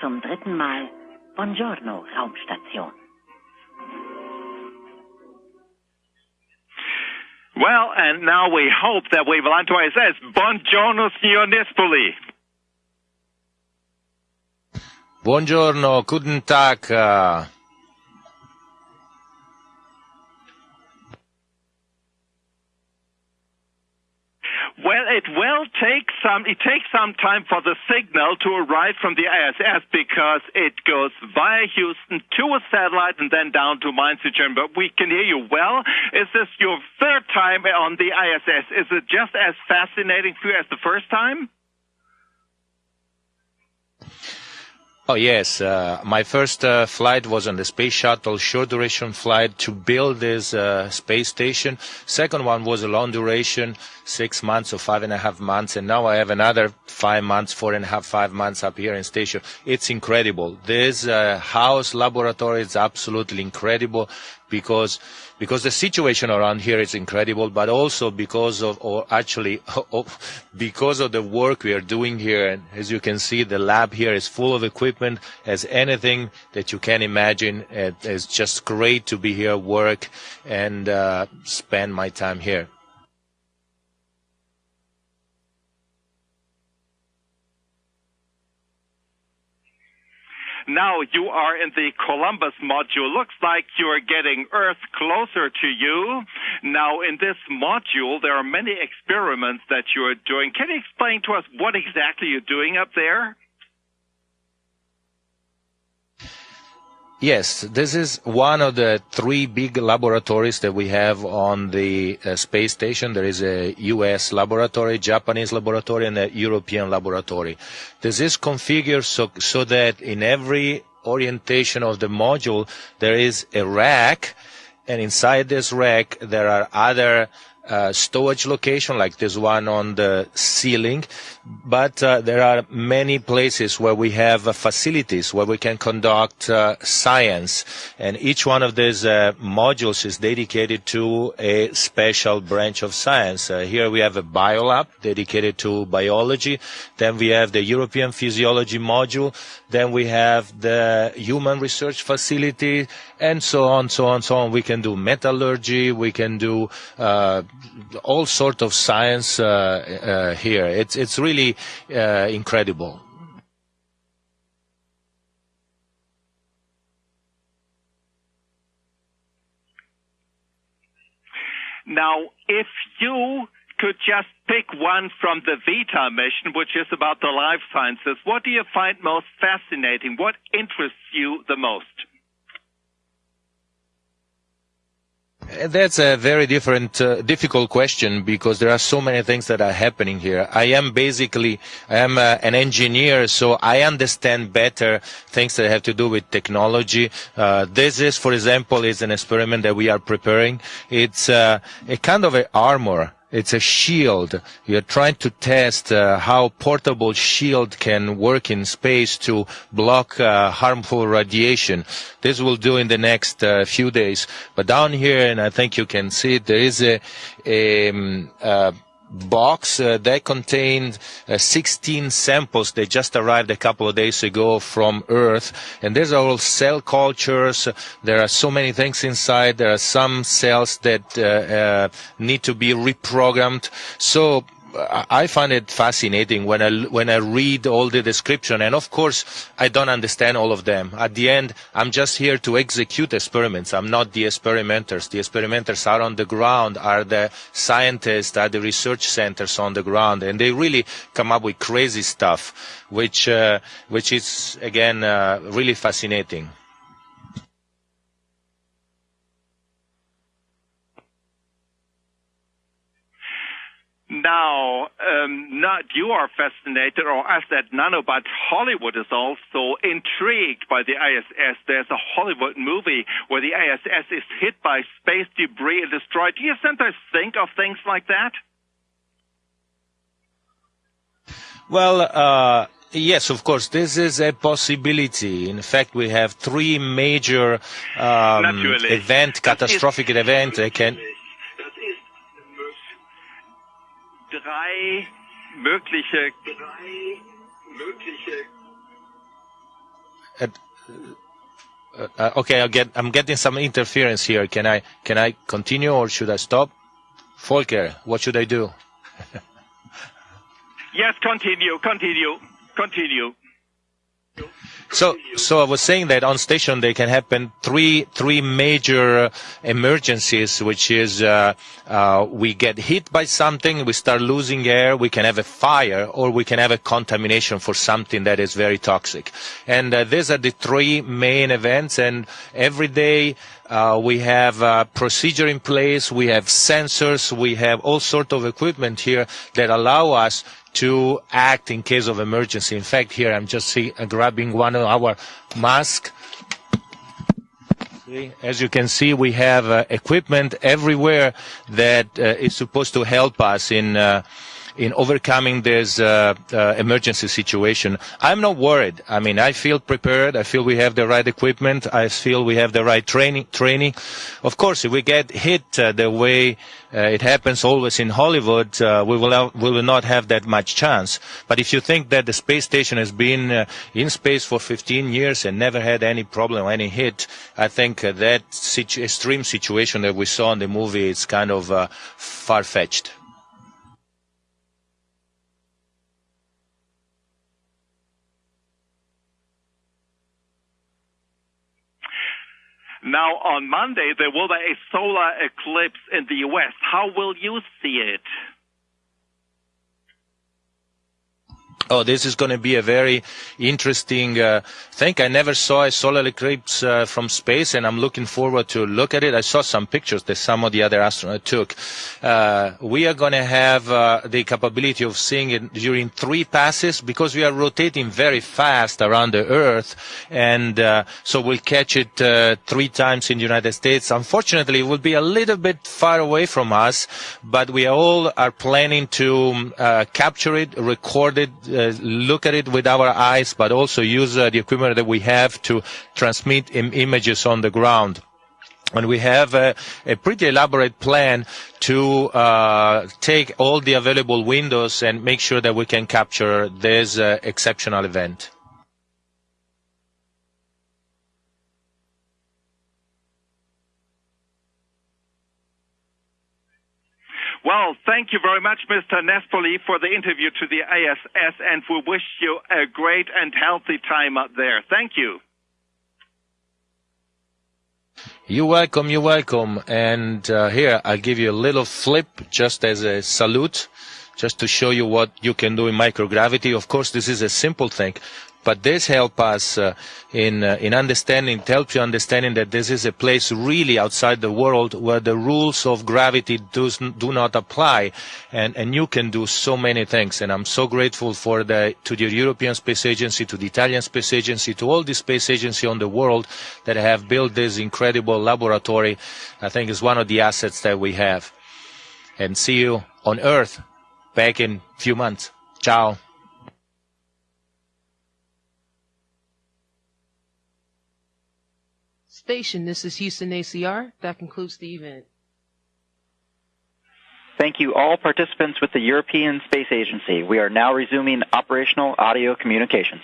zum dritten Mal Buongiorno Raumstation. Well, and now we hope that we will to ISS. Buongiorno, signor Nespoli. Buongiorno, guten Tag. Uh... Well, it will take some, it takes some time for the signal to arrive from the ISS because it goes via Houston to a satellite and then down to Mainz, Germany. But we can hear you well. Is this your third time on the ISS? Is it just as fascinating for you as the first time? Oh yes, uh, my first uh, flight was on the space shuttle, short duration flight to build this uh, space station. Second one was a long duration, six months or five and a half months, and now I have another five months, four and a half, five months up here in station. It's incredible. This uh, house laboratory is absolutely incredible because because the situation around here is incredible, but also because of, or actually, because of the work we are doing here. And as you can see, the lab here is full of equipment, as anything that you can imagine. It's just great to be here, work, and uh, spend my time here. Now you are in the Columbus module. Looks like you're getting Earth closer to you. Now in this module, there are many experiments that you're doing. Can you explain to us what exactly you're doing up there? Yes, this is one of the three big laboratories that we have on the uh, space station. There is a US laboratory, Japanese laboratory, and a European laboratory. This is configured so, so that in every orientation of the module, there is a rack, and inside this rack, there are other uh, storage location like this one on the ceiling, but uh, there are many places where we have uh, facilities where we can conduct uh, science, and each one of these uh, modules is dedicated to a special branch of science. Here we have a biolab dedicated to biology, then we have the European physiology module, then we have the human research facility, and so on, so on, so on. We can do metallurgy, we can do all sort of science uh, uh, here. It's it's really uh, incredible. Now, if you could just pick one from the Vita mission, which is about the life sciences, what do you find most fascinating? What interests you the most? That's a very different, uh, difficult question because there are so many things that are happening here. I am basically, I am uh, an engineer, so I understand better things that have to do with technology. Uh, this is, for example, is an experiment that we are preparing. It's uh, a kind of an armor it's a shield. You're trying to test uh, how portable shield can work in space to block uh, harmful radiation. This will do in the next uh, few days. But down here, and I think you can see it, there is a, a, um, a box uh, that contained uh, 16 samples that just arrived a couple of days ago from Earth. And these are all cell cultures. There are so many things inside. There are some cells that uh, uh need to be reprogrammed. So I find it fascinating when I when I read all the description, and of course I don't understand all of them. At the end, I'm just here to execute experiments. I'm not the experimenters. The experimenters are on the ground, are the scientists, are the research centers on the ground, and they really come up with crazy stuff, which uh, which is again uh, really fascinating. Now, um, not you are fascinated, or as that nano, but Hollywood is also intrigued by the ISS. There's a Hollywood movie where the ISS is hit by space debris and destroyed. Do you sometimes think of things like that? Well, uh, Yes, of course. This is a possibility. In fact, we have three major um, event, catastrophic event. Can drei mögliche, drei mögliche uh, uh, okay, get, I'm getting some interference here. Can I can I continue or should I stop? Volker, what should I do? yes, continue, continue, continue. So, so I was saying that on station there can happen three three major emergencies, which is uh, uh, we get hit by something, we start losing air, we can have a fire, or we can have a contamination for something that is very toxic. And uh, these are the three main events. And every day uh, we have a procedure in place, we have sensors, we have all sort of equipment here that allow us to act in case of emergency. In fact, here I'm just see, uh, grabbing one of our masks. As you can see, we have uh, equipment everywhere that uh, is supposed to help us in uh, in overcoming this uh, uh, emergency situation. I'm not worried. I mean, I feel prepared. I feel we have the right equipment. I feel we have the right training. Training. Of course, if we get hit uh, the way uh, it happens always in Hollywood, uh, we will have, we will not have that much chance. But if you think that the space station has been uh, in space for 15 years and never had any problem, any hit, I think that situ- extreme situation that we saw in the movie is kind of far-fetched. Now, on Monday, there will be a solar eclipse in the U.S. How will you see it? Oh, this is going to be a very interesting uh, thing. I never saw a solar eclipse uh, from space, and I'm looking forward to look at it. I saw some pictures that some of the other astronauts took. Uh, we are going to have uh, the capability of seeing it during three passes because we are rotating very fast around the Earth, and uh, so we'll catch it uh, three times in the United States. Unfortunately, it will be a little bit far away from us, but we all are planning to capture it, record it look at it with our eyes, but also use uh, the equipment that we have to transmit Im- images on the ground. And we have a, a pretty elaborate plan to uh, take all the available windows and make sure that we can capture this uh, exceptional event. Well, thank you very much, Mr. Nespoli, for the interview to the ISS, and we wish you a great and healthy time up there. Thank you. You're welcome, you're welcome. And uh, here, I'll give you a little flip just as a salute, just to show you what you can do in microgravity. Of course, this is a simple thing, but this help us uh, in uh, in understanding, help you understanding that this is a place really outside the world where the rules of gravity does, do not apply, and and you can do so many things. And I'm so grateful for the to the European Space Agency, to the Italian Space Agency, to all the space agency on the world that have built this incredible laboratory. I think is one of the assets that we have. And see you on Earth back in a few months. Ciao. Station, this is Houston ACR. That concludes the event. Thank you all participants with the European Space Agency. We are now resuming operational audio communications.